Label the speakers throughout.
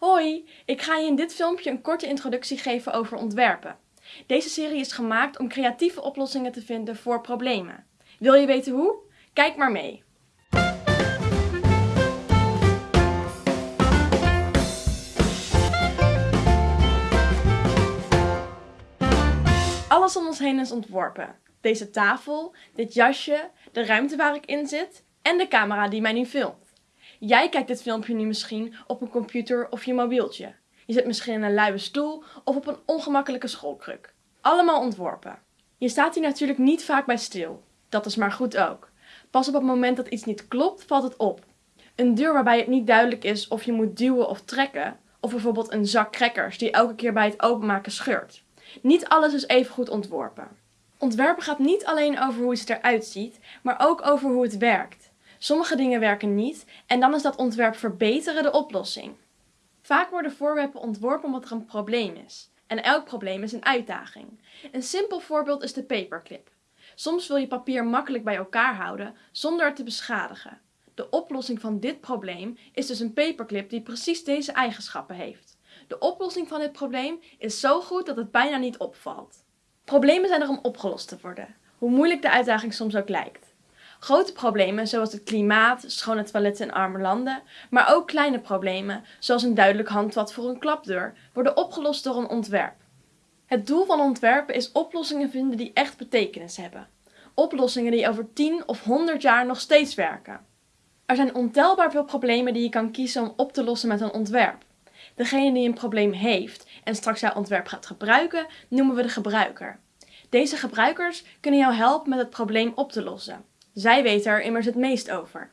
Speaker 1: Hoi, ik ga je in dit filmpje een korte introductie geven over ontwerpen. Deze serie is gemaakt om creatieve oplossingen te vinden voor problemen. Wil je weten hoe? Kijk maar mee. Alles om ons heen is ontworpen. Deze tafel, dit jasje, de ruimte waar ik in zit en de camera die mij nu filmt. Jij kijkt dit filmpje nu misschien op een computer of je mobieltje. Je zit misschien in een luie stoel of op een ongemakkelijke schoolkruk. Allemaal ontworpen. Je staat hier natuurlijk niet vaak bij stil. Dat is maar goed ook. Pas op het moment dat iets niet klopt, valt het op. Een deur waarbij het niet duidelijk is of je moet duwen of trekken. Of bijvoorbeeld een zak crackers die elke keer bij het openmaken scheurt. Niet alles is even goed ontworpen. Ontwerpen gaat niet alleen over hoe iets eruit ziet, maar ook over hoe het werkt. Sommige dingen werken niet en dan is dat ontwerp verbeteren de oplossing. Vaak worden voorwerpen ontworpen omdat er een probleem is. En elk probleem is een uitdaging. Een simpel voorbeeld is de paperclip. Soms wil je papier makkelijk bij elkaar houden zonder het te beschadigen. De oplossing van dit probleem is dus een paperclip die precies deze eigenschappen heeft. De oplossing van dit probleem is zo goed dat het bijna niet opvalt. Problemen zijn er om opgelost te worden, hoe moeilijk de uitdaging soms ook lijkt. Grote problemen zoals het klimaat, schone toiletten in arme landen, maar ook kleine problemen zoals een duidelijk handvat voor een klapdeur, worden opgelost door een ontwerp. Het doel van ontwerpen is oplossingen vinden die echt betekenis hebben. Oplossingen die over 10 of 100 jaar nog steeds werken. Er zijn ontelbaar veel problemen die je kan kiezen om op te lossen met een ontwerp. Degene die een probleem heeft en straks jouw ontwerp gaat gebruiken, noemen we de gebruiker. Deze gebruikers kunnen jou helpen met het probleem op te lossen. Zij weten er immers het meest over.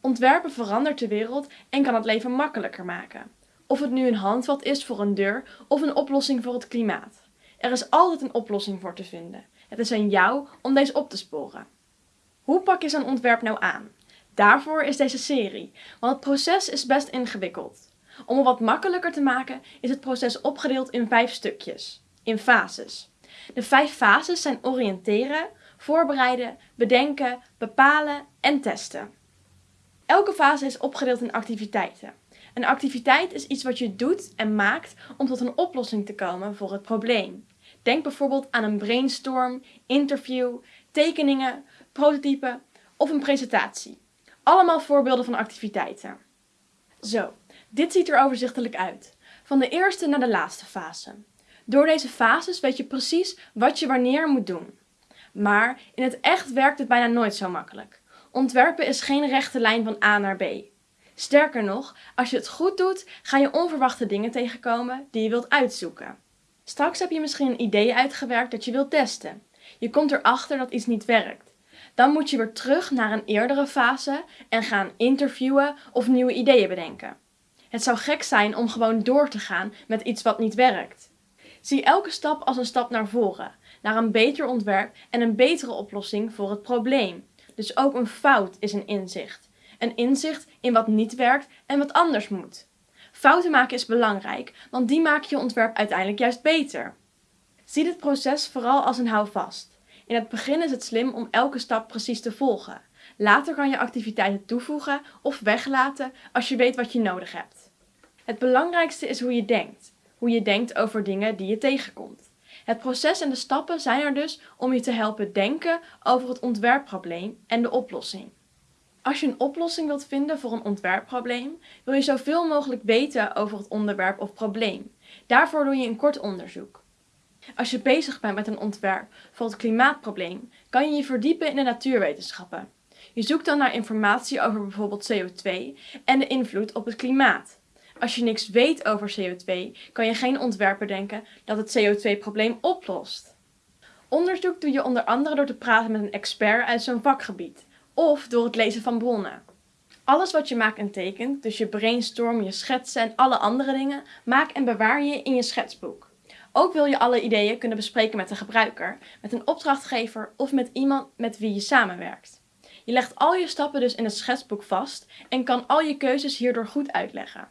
Speaker 1: Ontwerpen verandert de wereld en kan het leven makkelijker maken. Of het nu een handvat is voor een deur of een oplossing voor het klimaat. Er is altijd een oplossing voor te vinden. Het is aan jou om deze op te sporen. Hoe pak je zo'n ontwerp nou aan? Daarvoor is deze serie, want het proces is best ingewikkeld. Om het wat makkelijker te maken is het proces opgedeeld in vijf stukjes, in fases. De vijf fases zijn oriënteren, voorbereiden, bedenken, bepalen en testen. Elke fase is opgedeeld in activiteiten. Een activiteit is iets wat je doet en maakt om tot een oplossing te komen voor het probleem. Denk bijvoorbeeld aan een brainstorm, interview, tekeningen, prototypen of een presentatie. Allemaal voorbeelden van activiteiten. Zo, dit ziet er overzichtelijk uit. Van de eerste naar de laatste fase. Door deze fases weet je precies wat je wanneer moet doen. Maar in het echt werkt het bijna nooit zo makkelijk. Ontwerpen is geen rechte lijn van A naar B. Sterker nog, als je het goed doet, ga je onverwachte dingen tegenkomen die je wilt uitzoeken. Straks heb je misschien een idee uitgewerkt dat je wilt testen. Je komt erachter dat iets niet werkt. Dan moet je weer terug naar een eerdere fase en gaan interviewen of nieuwe ideeën bedenken. Het zou gek zijn om gewoon door te gaan met iets wat niet werkt. Zie elke stap als een stap naar voren naar een beter ontwerp en een betere oplossing voor het probleem. Dus ook een fout is een inzicht. Een inzicht in wat niet werkt en wat anders moet. Fouten maken is belangrijk, want die maken je ontwerp uiteindelijk juist beter. Zie dit proces vooral als een houvast. In het begin is het slim om elke stap precies te volgen. Later kan je activiteiten toevoegen of weglaten als je weet wat je nodig hebt. Het belangrijkste is hoe je denkt. Hoe je denkt over dingen die je tegenkomt. Het proces en de stappen zijn er dus om je te helpen denken over het ontwerpprobleem en de oplossing. Als je een oplossing wilt vinden voor een ontwerpprobleem, wil je zoveel mogelijk weten over het onderwerp of probleem. Daarvoor doe je een kort onderzoek. Als je bezig bent met een ontwerp voor het klimaatprobleem, kan je je verdiepen in de natuurwetenschappen. Je zoekt dan naar informatie over bijvoorbeeld CO2 en de invloed op het klimaat. Als je niks weet over CO2, kan je geen ontwerper denken dat het CO2-probleem oplost. Onderzoek doe je onder andere door te praten met een expert uit zo'n vakgebied, of door het lezen van bronnen. Alles wat je maakt en tekent, dus je brainstorm, je schetsen en alle andere dingen, maak en bewaar je in je schetsboek. Ook wil je alle ideeën kunnen bespreken met de gebruiker, met een opdrachtgever of met iemand met wie je samenwerkt. Je legt al je stappen dus in het schetsboek vast en kan al je keuzes hierdoor goed uitleggen.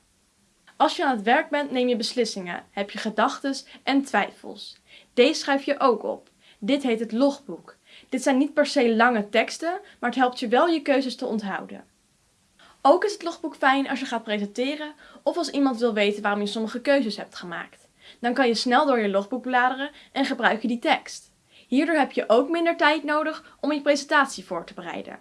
Speaker 1: Als je aan het werk bent, neem je beslissingen, heb je gedachten en twijfels. Deze schrijf je ook op. Dit heet het logboek. Dit zijn niet per se lange teksten, maar het helpt je wel je keuzes te onthouden. Ook is het logboek fijn als je gaat presenteren of als iemand wil weten waarom je sommige keuzes hebt gemaakt. Dan kan je snel door je logboek bladeren en gebruik je die tekst. Hierdoor heb je ook minder tijd nodig om je presentatie voor te bereiden.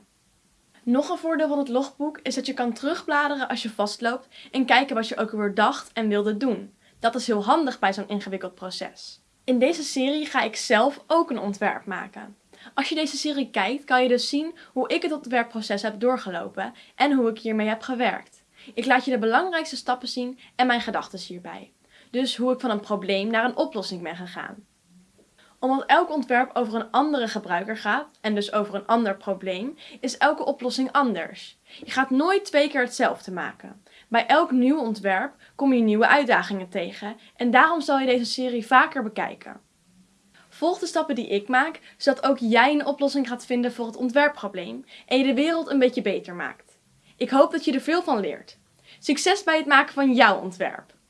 Speaker 1: Nog een voordeel van het logboek is dat je kan terugbladeren als je vastloopt en kijken wat je ook weer dacht en wilde doen. Dat is heel handig bij zo'n ingewikkeld proces. In deze serie ga ik zelf ook een ontwerp maken. Als je deze serie kijkt, kan je dus zien hoe ik het ontwerpproces heb doorgelopen en hoe ik hiermee heb gewerkt. Ik laat je de belangrijkste stappen zien en mijn gedachten hierbij. Dus hoe ik van een probleem naar een oplossing ben gegaan. Omdat elk ontwerp over een andere gebruiker gaat en dus over een ander probleem, is elke oplossing anders. Je gaat nooit twee keer hetzelfde maken. Bij elk nieuw ontwerp kom je nieuwe uitdagingen tegen en daarom zal je deze serie vaker bekijken. Volg de stappen die ik maak, zodat ook jij een oplossing gaat vinden voor het ontwerpprobleem en je de wereld een beetje beter maakt. Ik hoop dat je er veel van leert. Succes bij het maken van jouw ontwerp!